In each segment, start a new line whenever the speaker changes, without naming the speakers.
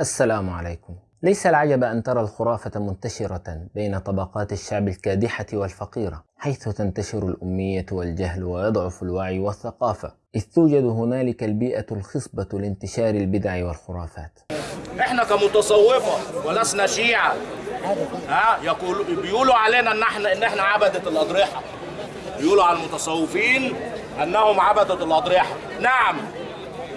السلام عليكم. ليس العجب أن ترى الخرافة منتشرة بين طبقات الشعب الكادحة والفقيرة حيث تنتشر الأمية والجهل ويضعف الوعي والثقافة إذ توجد هنالك البيئة الخصبة لانتشار البدع والخرافات.
إحنا كمتصوفة ولسنا شيعة. ها يقول بيقولوا علينا إن إحنا إن إحنا عبدة الأضرحة. بيقولوا على المتصوفين إنهم عبدة الأضرحة. نعم.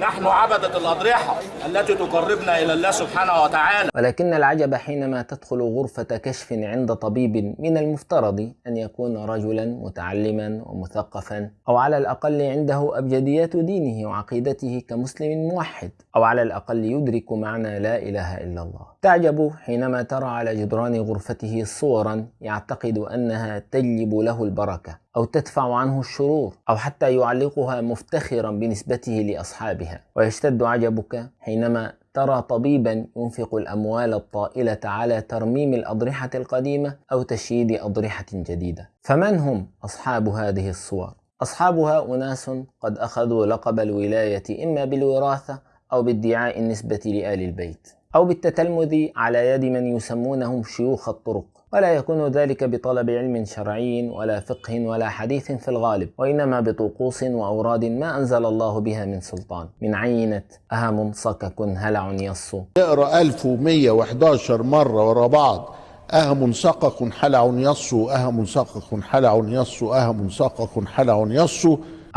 نحن عبدة الأضرحة التي تقربنا إلى الله سبحانه وتعالى.
ولكن العجب حينما تدخل غرفة كشف عند طبيب من المفترض أن يكون رجلا متعلما ومثقفا أو على الأقل عنده أبجديات دينه وعقيدته كمسلم موحد أو على الأقل يدرك معنى لا إله إلا الله. تعجب حينما ترى على جدران غرفته صورا يعتقد أنها تجلب له البركة أو تدفع عنه الشرور أو حتى يعلقها مفتخرا بنسبته لأصحابها. ويشتد عجبك حينما ترى طبيبا ينفق الأموال الطائلة على ترميم الأضرحة القديمة أو تشييد أضرحة جديدة. فمن هم أصحاب هذه الصور؟ أصحابها أناس قد أخذوا لقب الولاية إما بالوراثة أو بادعاء النسبة لآل البيت. أو بالتتلمذ على يد من يسمونهم شيوخ الطرق. ولا يكون ذلك بطلب علم شرعي ولا فقه ولا حديث في الغالب وإنما بطقوس وأوراد ما أنزل الله بها من سلطان. من عينة أهم صكك هلع يص.
اقرا 1111 مرة ورا بعض أهم سقق حلع يص أهم سقق حلع يص أهم سقق حلع يص.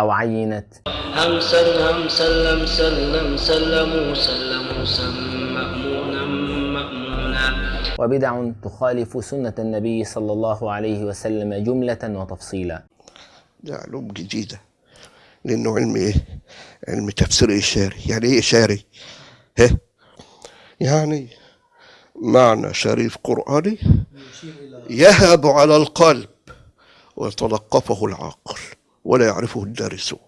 أو عينة
همسا همسا لم سلم سلموا سلموا مأمونا مأمونا
وبدع تخالف سنة النبي صلى الله عليه وسلم جملة وتفصيلا
ده علوم جديدة لأنه علم إيه؟ علم تفسير إشاري يعني إيه إشاري؟ ها؟ يعني معنى شريف قرآني يهب على القلب ويتلقفه العقل ولا يعرفه الدارسون.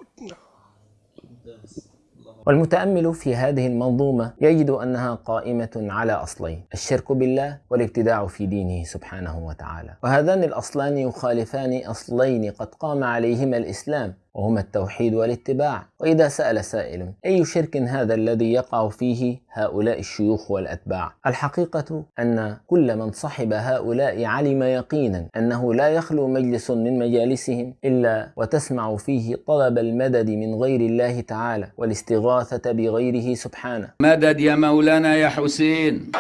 والمتأمل في هذه المنظومة يجد أنها قائمة على أصلين الشرك بالله والابتداع في دينه سبحانه وتعالى. وهذان الأصلان يخالفان أصلين قد قام عليهما الإسلام وهما التوحيد والاتباع. وإذا سأل سائل أي شرك هذا الذي يقع فيه هؤلاء الشيوخ والأتباع؟ الحقيقة أن كل من صحب هؤلاء علم يقينا أنه لا يخلو مجلس من مجالسهم إلا وتسمع فيه طلب المدد من غير الله تعالى والاستغاثة بغيره سبحانه.
مدد يا مولانا يا حسين.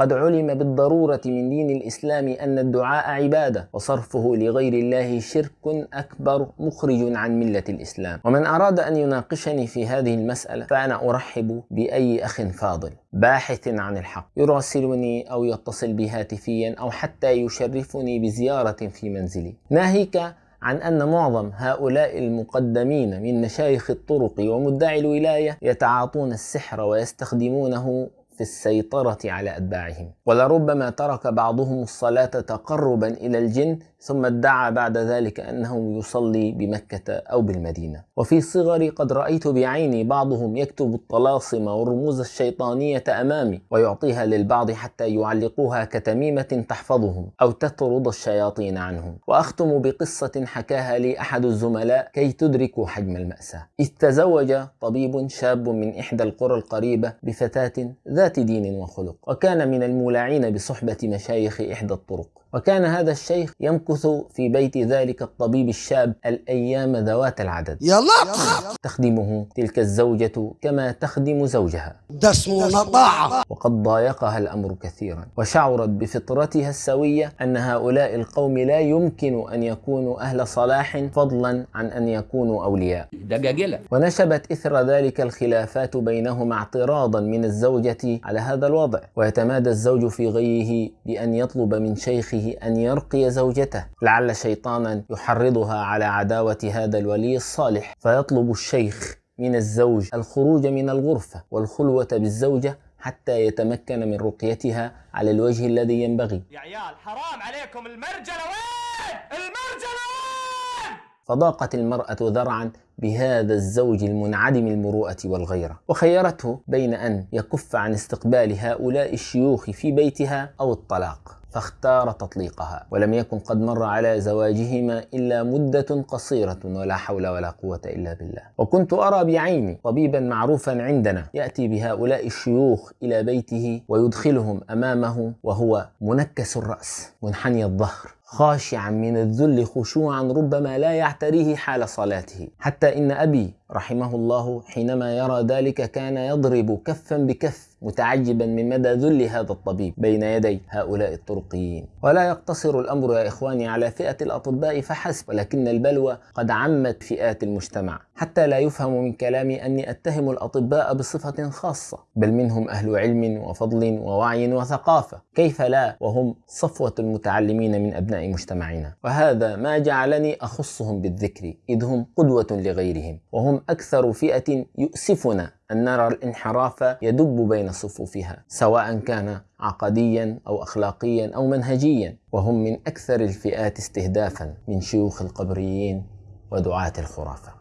وقد علم بالضرورة من دين الإسلام أن الدعاء عبادة وصرفه لغير الله شرك أكبر مخرج عن ملة الإسلام. ومن أراد أن يناقشني في هذه المسألة فأنا أرحب بأي أخ فاضل باحث عن الحق يراسلني أو يتصل بي هاتفيا أو حتى يشرفني بزيارة في منزلي. ناهيك عن أن معظم هؤلاء المقدمين من مشايخ الطرق ومدعي الولاية يتعاطون السحر ويستخدمونه في السيطرة على أتباعهم. ولربما ترك بعضهم الصلاة تقربا إلى الجن ثم ادعى بعد ذلك أنه يصلي بمكة أو بالمدينة. وفي صغري قد رأيت بعيني بعضهم يكتب الطلاسم والرموز الشيطانية أمامي ويعطيها للبعض حتى يعلقوها كتميمة تحفظهم أو تطرد الشياطين عنهم. وأختم بقصة حكاها لي أحد الزملاء كي تدركوا حجم المأساة. إذ تزوج طبيب شاب من إحدى القرى القريبة بفتاة ذات دين وخلق وكان من المولعين بصحبة مشايخ إحدى الطرق. وكان هذا الشيخ يمكث في بيت ذلك الطبيب الشاب الأيام ذوات العدد.
يا لطخ
تخدمه تلك الزوجة كما تخدم زوجها.
ده اسمه نطاعة.
وقد ضايقها الأمر كثيرا. وشعرت بفطرتها السوية أن هؤلاء القوم لا يمكن أن يكونوا أهل صلاح فضلا عن أن يكونوا أولياء.
دجاجلة
ونشبت إثر ذلك الخلافات بينهما اعتراضا من الزوجة على هذا الوضع. ويتمادى الزوج في غيه بأن يطلب من شيخه أن يرقي زوجته. لعل شيطانا يحرضها على عداوة هذا الولي الصالح فيطلب الشيخ من الزوج الخروج من الغرفة والخلوة بالزوجة حتى يتمكن من رقيتها على الوجه الذي ينبغي
يا عيال حرام عليكم المرجله وين؟ المرجله وين؟
فضاقت المرأة ذرعا بهذا الزوج المنعدم المروءة والغيرة وخيرته بين أن يكف عن استقبال هؤلاء الشيوخ في بيتها أو الطلاق فاختار تطليقها ولم يكن قد مر على زواجهما إلا مدة قصيرة ولا حول ولا قوة إلا بالله. وكنت أرى بعيني طبيبا معروفا عندنا يأتي بهؤلاء الشيوخ إلى بيته ويدخلهم أمامه وهو منكس الرأس منحني الظهر خاشعا من الذل خشوعا ربما لا يعتريه حال صلاته. حتى إن أبي رحمه الله حينما يرى ذلك كان يضرب كفا بكف متعجبا من مدى ذل هذا الطبيب بين يدي هؤلاء الطرقيين. ولا يقتصر الأمر يا إخواني على فئة الأطباء فحسب ولكن البلوى قد عمت فئات المجتمع. حتى لا يفهم من كلامي أني أتهم الأطباء بصفة خاصة بل منهم أهل علم وفضل ووعي وثقافة. كيف لا؟ وهم صفوة المتعلمين من أبناء مجتمعنا. وهذا ما جعلني أخصهم بالذكر إذ هم قدوة لغيرهم وهم أكثر فئة يؤسفنا أن نرى الانحراف يدب بين صفوفها سواء كان عقديا أو اخلاقيا أو منهجيا وهم من أكثر الفئات استهدافا من شيوخ القبريين ودعاة الخرافة.